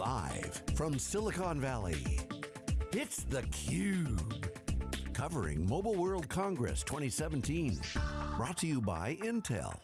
Live from Silicon Valley, it's theCUBE. Covering Mobile World Congress 2017. Brought to you by Intel.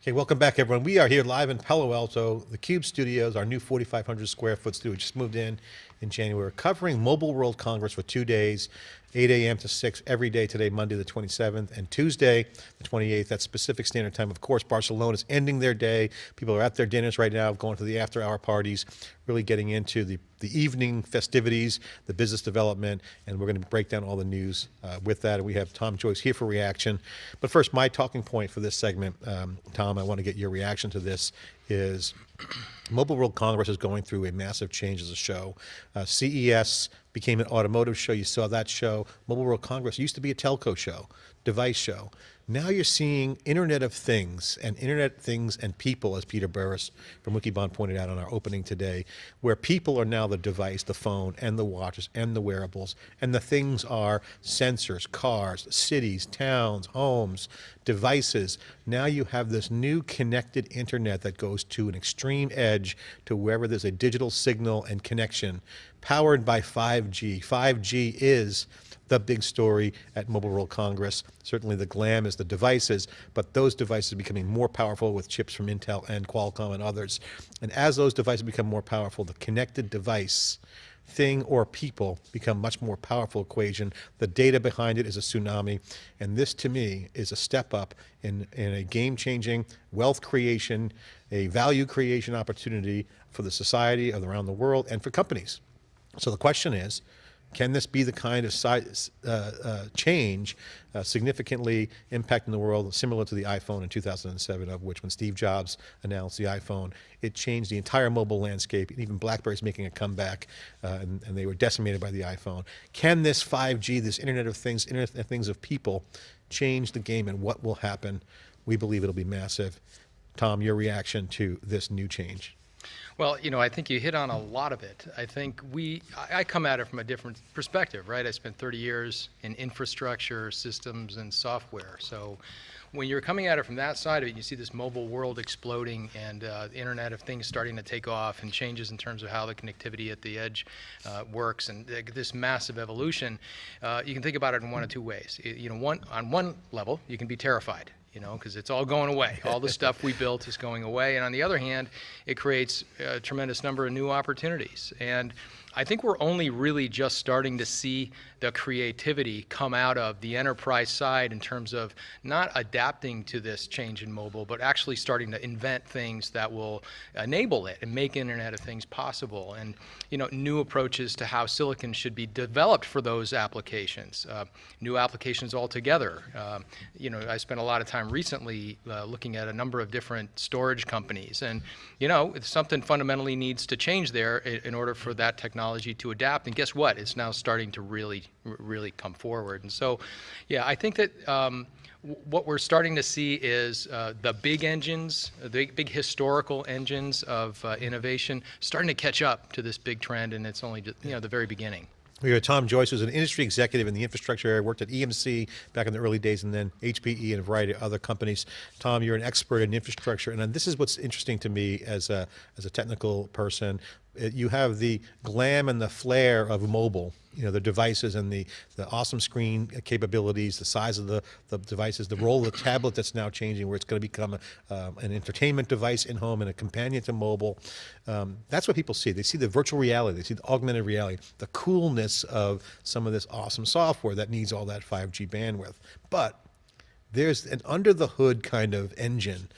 Okay, welcome back everyone. We are here live in Palo Alto, the Cube Studios, our new 4,500 square foot studio, just moved in in January, covering Mobile World Congress for two days, 8 a.m. to 6 every day today, Monday the 27th, and Tuesday the 28th, that's Pacific Standard Time. Of course, Barcelona is ending their day. People are at their dinners right now, going to the after hour parties, really getting into the, the evening festivities, the business development, and we're going to break down all the news uh, with that. We have Tom Joyce here for reaction. But first, my talking point for this segment, um, Tom, I want to get your reaction to this, is Mobile World Congress is going through a massive change as a show. Uh, CES became an automotive show. You saw that show. Mobile World Congress used to be a telco show, device show. Now you're seeing Internet of Things and Internet Things and people, as Peter Burris from Wikibon pointed out on our opening today, where people are now the device, the phone, and the watches, and the wearables, and the things are sensors, cars, cities, towns, homes, devices. Now you have this new connected internet that goes to an extreme edge to wherever there's a digital signal and connection, powered by 5G. 5G is the big story at Mobile World Congress. Certainly the glam is the devices, but those devices are becoming more powerful with chips from Intel and Qualcomm and others. And as those devices become more powerful, the connected device thing or people become much more powerful equation. The data behind it is a tsunami. And this to me is a step up in, in a game changing wealth creation, a value creation opportunity for the society around the world and for companies. So the question is, can this be the kind of size, uh, uh, change uh, significantly impacting the world similar to the iPhone in 2007 of which when Steve Jobs announced the iPhone, it changed the entire mobile landscape and even BlackBerry's making a comeback uh, and, and, they were decimated by the iPhone. Can this 5G, this Internet of Things, Internet of Things of people change the game and what will happen? We believe it'll be massive. Tom, your reaction to this new change? Well, you know, I think you hit on a lot of it. I think we, I come at it from a different perspective, right? I spent 30 years in infrastructure, systems, and software. So when you're coming at it from that side of it, you see this mobile world exploding and uh, the Internet of Things starting to take off and changes in terms of how the connectivity at the edge uh, works and this massive evolution. Uh, you can think about it in one of two ways. It, you know, one on one level, you can be terrified you know, because it's all going away. All the stuff we built is going away. And on the other hand, it creates a tremendous number of new opportunities. And I think we're only really just starting to see the creativity come out of the enterprise side in terms of not adapting to this change in mobile, but actually starting to invent things that will enable it and make Internet of Things possible. And you know, new approaches to how silicon should be developed for those applications, uh, new applications altogether. Uh, you know, I spent a lot of time recently uh, looking at a number of different storage companies, and you know, something fundamentally needs to change there in order for that technology to adapt. And guess what? It's now starting to really really come forward. And so, yeah, I think that um, what we're starting to see is uh, the big engines, the big historical engines of uh, innovation starting to catch up to this big trend and it's only you know the very beginning. We have Tom Joyce, who's an industry executive in the infrastructure area, worked at EMC back in the early days and then HPE and a variety of other companies. Tom, you're an expert in infrastructure and this is what's interesting to me as a, as a technical person. You have the glam and the flair of mobile, you know, the devices and the, the awesome screen capabilities, the size of the, the devices, the role of the tablet that's now changing where it's going to become a, um, an entertainment device in home and a companion to mobile. Um, that's what people see. They see the virtual reality, they see the augmented reality, the coolness of some of this awesome software that needs all that 5G bandwidth. But there's an under the hood kind of engine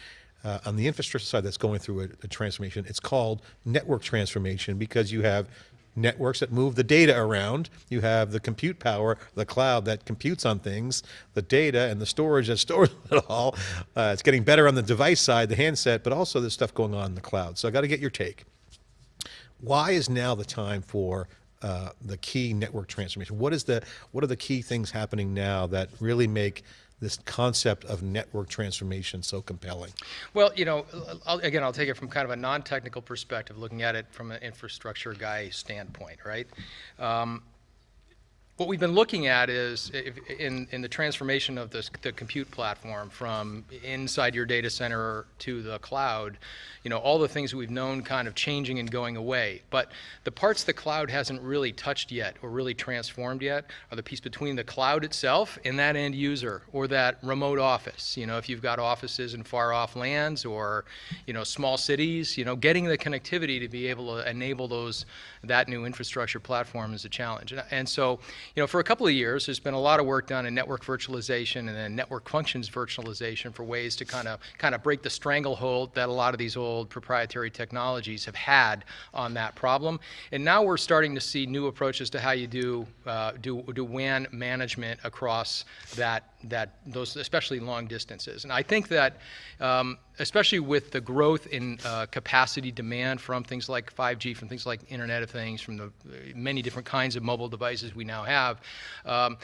uh, on the infrastructure side that's going through a, a, transformation. It's called network transformation because you have networks that move the data around. You have the compute power, the cloud that computes on things, the data and the storage that stores it all. Uh, it's getting better on the device side, the handset, but also there's stuff going on in the cloud. So I got to get your take. Why is now the time for uh, the key network transformation? What is the what are the key things happening now that really make this concept of network transformation so compelling? Well, you know, I'll, again, I'll take it from kind of a non-technical perspective, looking at it from an infrastructure guy standpoint, right? Um, what we've been looking at is if, in, in the transformation of this, the compute platform from inside your data center to the cloud, you know, all the things we've known kind of changing and going away. But the parts the cloud hasn't really touched yet or really transformed yet are the piece between the cloud itself and that end user or that remote office. You know, if you've got offices in far off lands or, you know, small cities, you know, getting the connectivity to be able to enable those, that new infrastructure platform is a challenge. And, and so, you know, for a couple of years, there's been a lot of work done in network virtualization and then network functions virtualization for ways to kind of kind of break the stranglehold that a lot of these old proprietary technologies have had on that problem. And now we're starting to see new approaches to how you do uh, do do WAN management across that that those especially long distances. And I think that um, especially with the growth in uh, capacity demand from things like 5G, from things like Internet of Things, from the many different kinds of mobile devices we now have, um,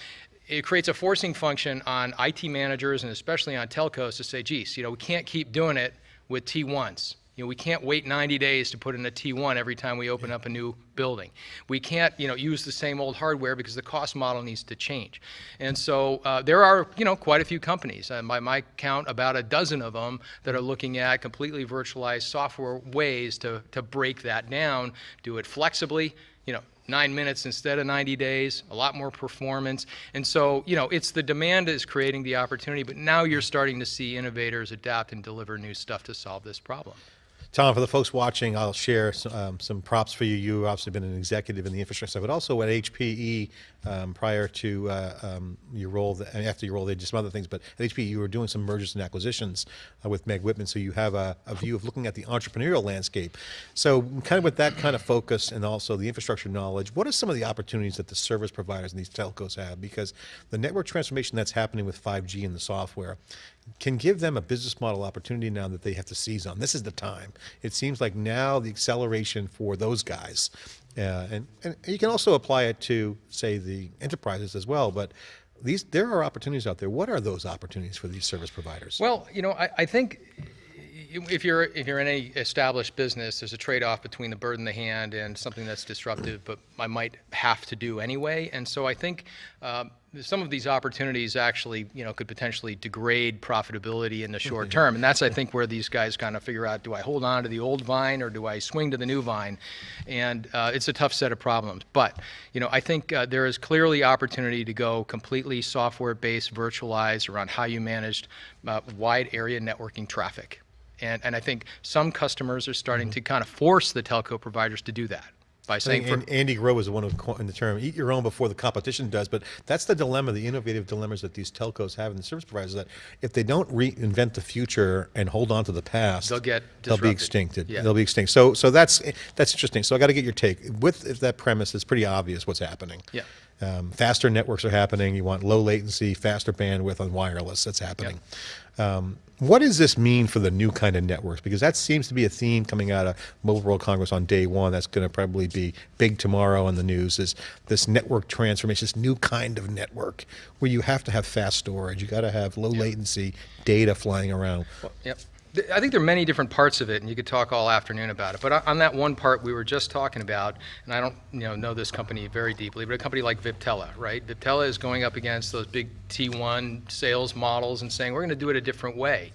it creates a forcing function on IT managers and especially on telcos to say, geez, you know, we can't keep doing it with T1s. You know, we can't wait 90 days to put in a T1 every time we open up a new building. We can't, you know, use the same old hardware because the cost model needs to change. And so uh, there are, you know, quite a few companies, uh, by my count, about a dozen of them that are looking at completely virtualized software ways to, to break that down, do it flexibly, you know, nine minutes instead of 90 days, a lot more performance. And so, you know, it's the demand is creating the opportunity, but now you're starting to see innovators adapt and deliver new stuff to solve this problem. Tom, for the folks watching, I'll share some, um, some props for you. You've obviously been an executive in the infrastructure, but also at HPE um, prior to uh, um, your role, and after your role, they did some other things, but at HPE you were doing some mergers and acquisitions uh, with Meg Whitman, so you have a, a, view of looking at the entrepreneurial landscape. So kind of with that kind of focus and also the infrastructure knowledge, what are some of the opportunities that the service providers and these telcos have? Because the network transformation that's happening with 5G and the software, can give them a business model opportunity now that they have to seize on. This is the time. It seems like now the acceleration for those guys, uh, and, and you can also apply it to, say, the enterprises as well, but these there are opportunities out there. What are those opportunities for these service providers? Well, you know, I, I think if you're if you're in any established business, there's a trade-off between the bird in the hand and something that's disruptive, but I might have to do anyway. And so I think um, some of these opportunities actually, you know, could potentially degrade profitability in the short term. And that's, I think, where these guys kind of figure out: do I hold on to the old vine or do I swing to the new vine? And uh, it's a tough set of problems. But you know, I think uh, there is clearly opportunity to go completely software-based, virtualized around how you managed uh, wide area networking traffic. And, and I think some customers are starting mm -hmm. to kind of force the telco providers to do that by saying. And Andy Grove is the one who coined the term "eat your own before the competition does." But that's the dilemma, the innovative dilemmas that these telcos have and the service providers. That if they don't reinvent the future and hold on to the past, they'll get disrupted. they'll be extincted. Yeah. They'll be extinct. So so that's that's interesting. So I got to get your take. With that premise, it's pretty obvious what's happening. Yeah. Um, faster networks are happening. You want low latency, faster bandwidth on wireless. That's happening. Um, what does this mean for the new kind of networks? Because that seems to be a theme coming out of Mobile World Congress on day one. That's going to probably be big tomorrow in the news. Is this network transformation, this new kind of network where you have to have fast storage, you got to have low yep. latency data flying around. Well, yep. I think there are many different parts of it, and you could talk all afternoon about it. But on that one part we were just talking about, and I don't you know know this company very deeply, but a company like Viptela, right? Viptela is going up against those big T1 sales models and saying we're going to do it a different way.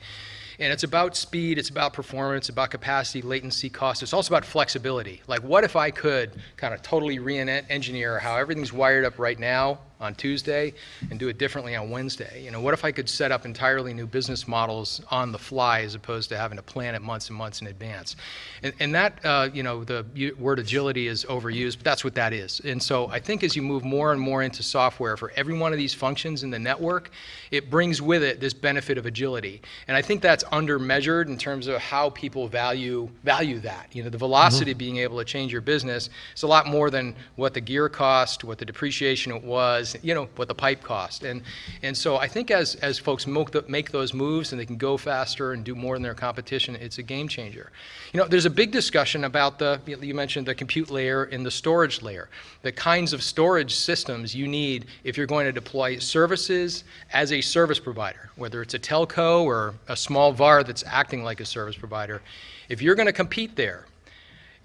And it's about speed, it's about performance, about capacity, latency, cost. It's also about flexibility. Like, what if I could kind of totally re-engineer how everything's wired up right now on Tuesday and do it differently on Wednesday? You know, what if I could set up entirely new business models on the fly as opposed to having to plan it months and months in advance? And, and that, uh, you know, the word agility is overused, but that's what that is. And so I think as you move more and more into software for every one of these functions in the network, it brings with it this benefit of agility. And I think that's undermeasured in terms of how people value value that. You know, the velocity mm -hmm. being able to change your business is a lot more than what the gear cost, what the depreciation it was, you know, what the pipe cost. And, and so I think as, as folks make, those moves and they can go faster and do more than their competition, it's a game changer. You know, there's a big discussion about the, you mentioned the compute layer and the storage layer, the kinds of storage systems you need if you're going to deploy services as a service provider, whether it's a telco or a small VAR that's acting like a service provider. If you're going to compete there,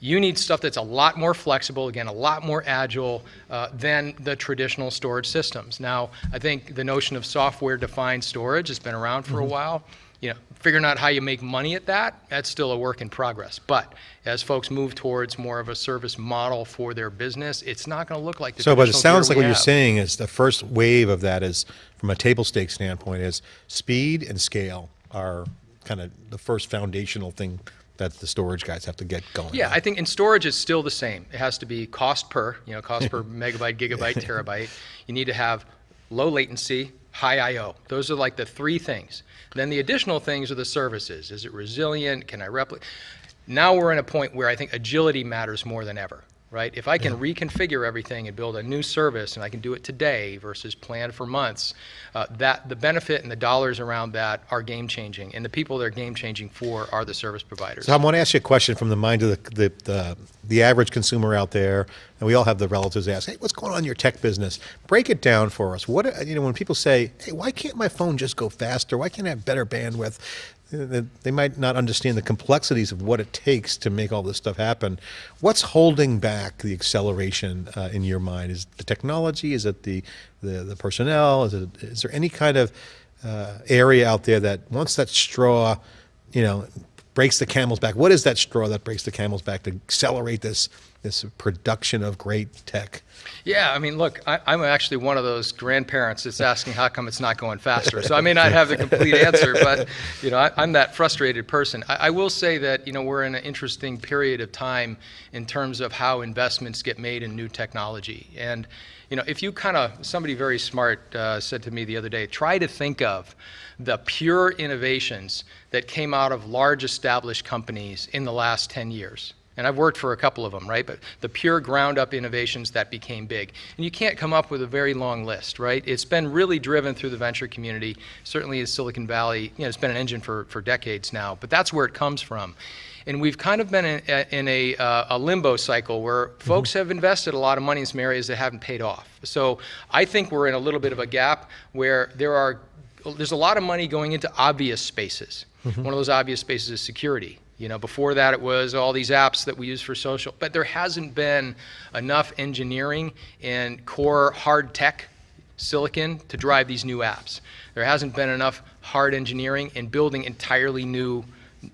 You need stuff that's a lot more flexible, again, a lot more agile uh, than the traditional storage systems. Now, I think the notion of software-defined storage has been around for a while. You know, figuring out how you make money at that, that's still a work in progress. But as folks move towards more of a service model for their business, it's not going to look like the So, but it sounds like what you're saying is the first wave of that is, from a table stake standpoint, is speed and scale are kind of the first foundational thing that the storage guys have to get going. Yeah. I think in storage it's still the same. It has to be cost per, you know, cost per megabyte, gigabyte, terabyte. You need to have low latency, high I/O. Those are like the three things. Then the additional things are the services. Is it resilient? Can I replicate? Now we're in a point where I think agility matters more than ever, right? If I can reconfigure everything and build a new service and I can do it today versus plan for months, uh, that the benefit and the dollars around that are game changing. And the people they're game changing for are the service providers. So I want to ask you a question from the mind of the, the, the, the average consumer out there, and we all have the relatives ask, hey, what's going on in your tech business? Break it down for us. What, you know, when people say, hey, why can't my phone just go faster? Why can't I have better bandwidth? They might not understand the complexities of what it takes to make all this stuff happen. What's holding back the acceleration uh, in your mind? Is the technology? Is it the, the, the personnel? Is, it, is there any kind of uh, area out there that once that straw, you know, breaks the camel's back. What is that straw that breaks the camel's back to accelerate this this production of great tech? Yeah, I mean, look, I, I'm actually one of those grandparents that's asking how come it's not going faster. So I may not have the complete answer, but you know, I, I'm that frustrated person. I, I will say that you know we're in an interesting period of time in terms of how investments get made in new technology. And you know, if you kind of somebody very smart uh, said to me the other day, try to think of the pure innovations that came out of large established companies in the last 10 years and I've worked for a couple of them, right? But the pure ground up innovations that became big. And you can't come up with a very long list, right? It's been really driven through the venture community. Certainly in Silicon Valley, you know, it's been an engine for, for decades now, but that's where it comes from. And we've kind of been in, uh, in a, uh, a limbo cycle where mm-hmm. folks have invested a lot of money in some areas that haven't paid off. So I think we're in a little bit of a gap where there are, there's a lot of money going into obvious spaces. Mm-hmm. One of those obvious spaces is security. You know, before that it was all these apps that we use for social, but there hasn't been enough engineering and core hard tech silicon to drive these new apps. There hasn't been enough hard engineering and building entirely new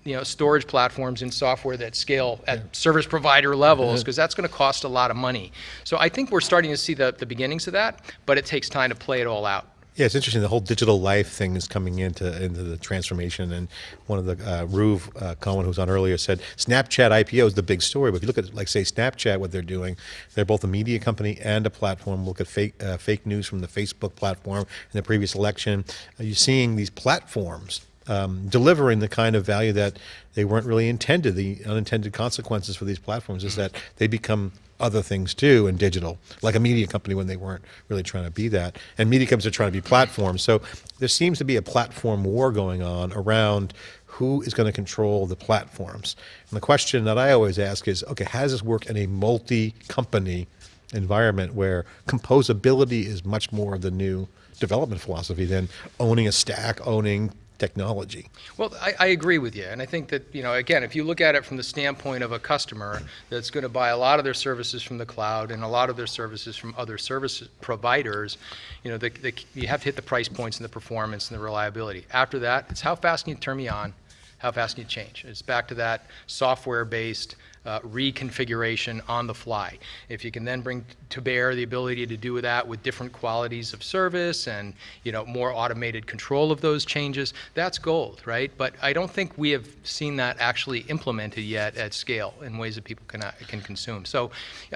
you know, storage platforms and software that scale at service provider levels because that's going to cost a lot of money. So I think we're starting to see the, the beginnings of that, but it takes time to play it all out. Yeah, it's interesting. The whole digital life thing is coming into into the transformation. And one of the uh, Ruve uh, Cohen, who was on earlier, said Snapchat IPO is the big story. But if you look at, like, say, Snapchat, what they're doing, they're both a media company and a platform. Look at fake uh, fake news from the Facebook platform in the previous election. Are you're seeing these platforms um, delivering the kind of value that they weren't really intended. The unintended consequences for these platforms is that they become other things too in digital, like a media company when they weren't really trying to be that. And media companies are trying to be platforms. So there seems to be a platform war going on around who is going to control the platforms. And the question that I always ask is, okay, how does this work in a multi-company environment where composability is much more of the new development philosophy than owning a stack, owning technology. Well, I, I agree with you, and I think that you know, again, if you look at it from the standpoint of a customer that's going to buy a lot of their services from the cloud and a lot of their services from other service providers, you know, the, the, you have to hit the price points and the performance and the reliability. After that, it's how fast can you turn me on, how fast can you change. It's back to that software-based uh, reconfiguration on the fly. If you can then bring to bear the ability to do that with different qualities of service and you know more automated control of those changes, that's gold, right? But I don't think we have seen that actually implemented yet at scale in ways that people can can consume. So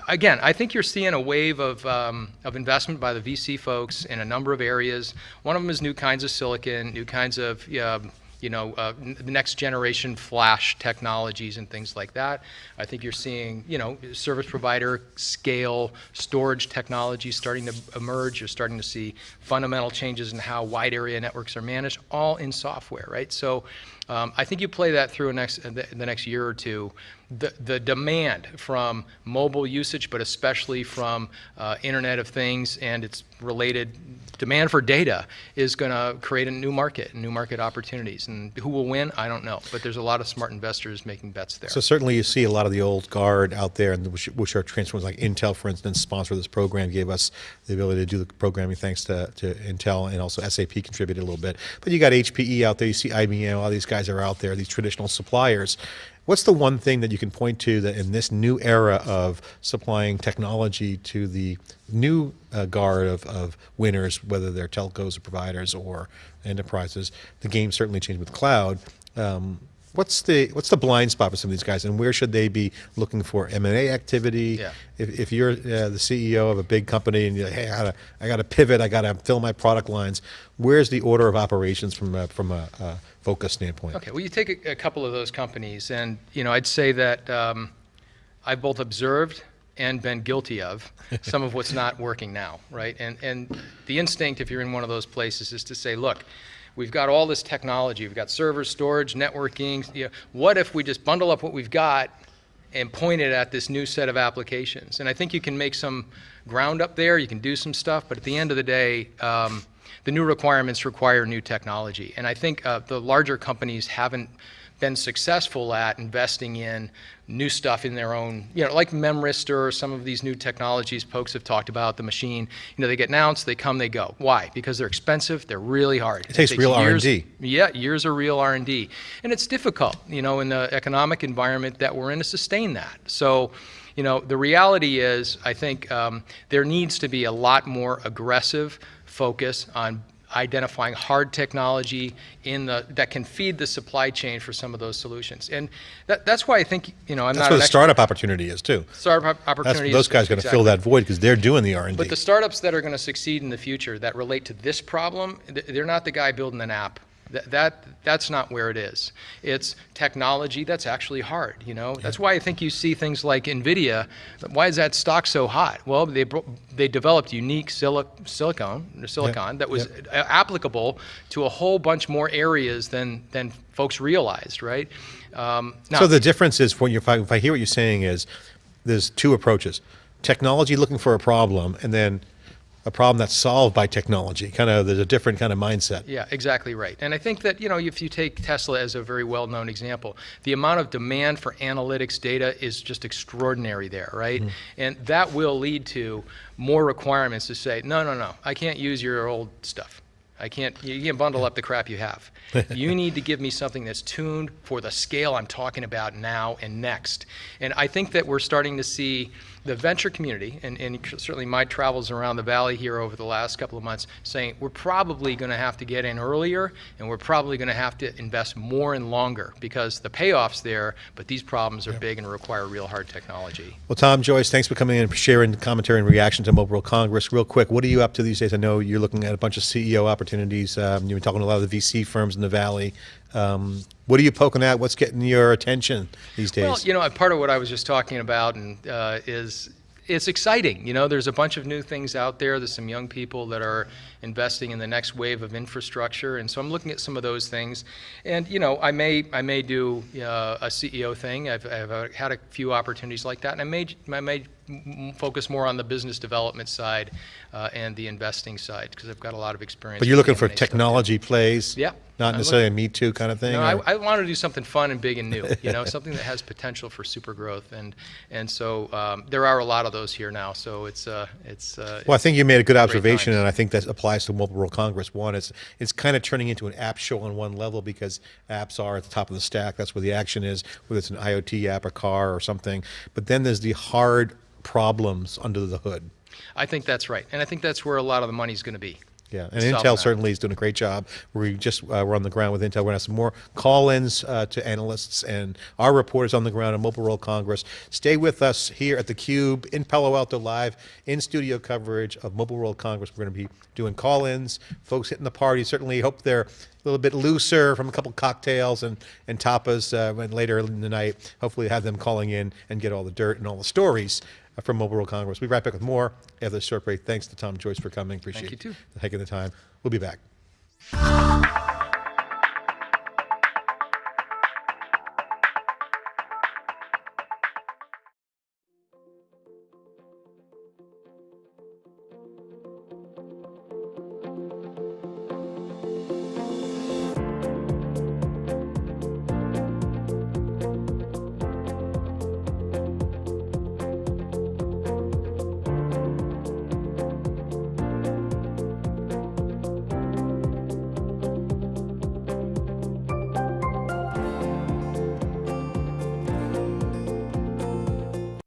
again, I think you're seeing a wave of um, of investment by the VC folks in a number of areas. One of them is new kinds of silicon, new kinds of um, you know, uh, the next generation flash technologies and things like that. I think you're seeing, you know, service provider scale storage technologies starting to emerge. You're starting to see fundamental changes in how wide area networks are managed, all in software, right? So Um, I think you play that through next, uh, the, the next year or two. The, the demand from mobile usage, but especially from uh, Internet of Things and its related demand for data is going to create a new market, new market opportunities. And who will win? I don't know. But there's a lot of smart investors making bets there. So certainly you see a lot of the old guard out there, and which, which are transformers like Intel, for instance, sponsored this program, gave us the ability to do the programming thanks to, to Intel, and also SAP contributed a little bit. But you got HPE out there, you see IBM, all these guys are out there, these traditional suppliers. What's the one thing that you can point to that in this new era of supplying technology to the new uh, guard of, of winners, whether they're telcos or providers or enterprises, the game certainly changed with cloud. Um, what's the what's the blind spot for some of these guys, and where should they be looking for M and A activity? Yeah. If, if you're uh, the CEO of a big company and you're like, hey, I gotta I gotta pivot, I gotta fill my product lines. Where's the order of operations from a, from a, a focus standpoint? Okay, well, you take a, a couple of those companies, and you know, I'd say that um, I've both observed and been guilty of some of what's not working now, right? And and the instinct, if you're in one of those places, is to say, look, we've got all this technology, we've got servers, storage, networking. You know, what if we just bundle up what we've got and point it at this new set of applications? And I think you can make some ground up there. You can do some stuff, but at the end of the day. Um, the new requirements require new technology. And I think uh, the larger companies haven't been successful at investing in new stuff in their own, you know, like Memristor or some of these new technologies folks have talked about, the machine, you know, they get announced, they come, they go. Why? Because they're expensive, they're really hard. It takes real years- R&D. Yeah, years of real R&D. And it's difficult, you know, in the economic environment that we're in to sustain that. So, you know, the reality is, I think um, there needs to be a lot more aggressive focus on identifying hard technology in the that can feed the supply chain for some of those solutions. And that, that's why I think, you know, I'm That's not where an the startup opportunity is too. startup That's those guys are going to fill that void because they're doing the R and D. But the startups that are going to succeed in the future that relate to this problem, they're not the guy building an app. That, that that's not where it is. It's technology that's actually hard. You know, that's why I think you see things like Nvidia. Why is that stock so hot? Well, they they developed unique sili- silicon silicon that was a- applicable to a whole bunch more areas than than folks realized. Right. Um, now, So the difference is, when you, if, I, if I hear what you're saying is, there's two approaches: technology looking for a problem, and then a problem that's solved by technology. Kind of, there's a different kind of mindset. Yeah, exactly right. And I think that, you know, if you take Tesla as a very well-known example, the amount of demand for analytics data is just extraordinary there, right? Mm-hmm. And that will lead to more requirements to say, no, no, no, I can't use your old stuff. I can't, you can't bundle up the crap you have. you need to give me something that's tuned for the scale I'm talking about now and next. And I think that we're starting to see the venture community, and, and certainly my travels around the valley here over the last couple of months, saying we're probably going to have to get in earlier, and we're probably going to have to invest more and longer because the payoff's there, but these problems are big and require real hard technology. Well, Tom Joyce, thanks for coming in and sharing commentary and reaction to Mobile World Congress. Real quick, what are you up to these days? I know you're looking at a bunch of CEO opportunities. Um, you've been talking to a lot of the VC firms in the Valley. Um, what are you poking at? What's getting your attention these days? Well, you know, part of what I was just talking about and uh, is it's exciting. You know, there's a bunch of new things out there. There's some young people that are investing in the next wave of infrastructure, and so I'm looking at some of those things. And you know, I may I may do uh, a CEO thing. I've, I've uh, had a few opportunities like that, and I may I may focus more on the business development side uh, and the investing side because I've got a lot of experience. but you're looking for technology plays? Yeah. Not I'm necessarily a Me Too kind of thing? No, I, I want to do something fun and big and new. You know, something that has potential for super growth, and and so um, there are a lot of those here now. So it's uh, it's. Uh, Well, I think you made a good observation, times. and I think that applies to Mobile World Congress. One, it's it's kind of turning into an app show on one level because apps are at the top of the stack. That's where the action is, whether it's an IoT app, a car, or something. But then there's the hard problems under the hood. I think that's right, and I think that's where a lot of the money's going to be. Yeah, and Intel that. certainly is doing a great job. We just uh, we're on the ground with Intel. We're gonna have some more call-ins uh, to analysts and our reporters on the ground at Mobile World Congress. Stay with us here at the Cube in Palo Alto live in studio coverage of Mobile World Congress. We're going to be doing call-ins, folks hitting the party. Certainly hope they're a little bit looser from a couple cocktails and and tapas uh, when later in the night. Hopefully, have them calling in and get all the dirt and all the stories Uh, from Mobile World Congress. We'll be right back with more after this short break. Thanks to Tom Joyce for coming. Appreciate it. Thank you, too. taking the time. We'll be back.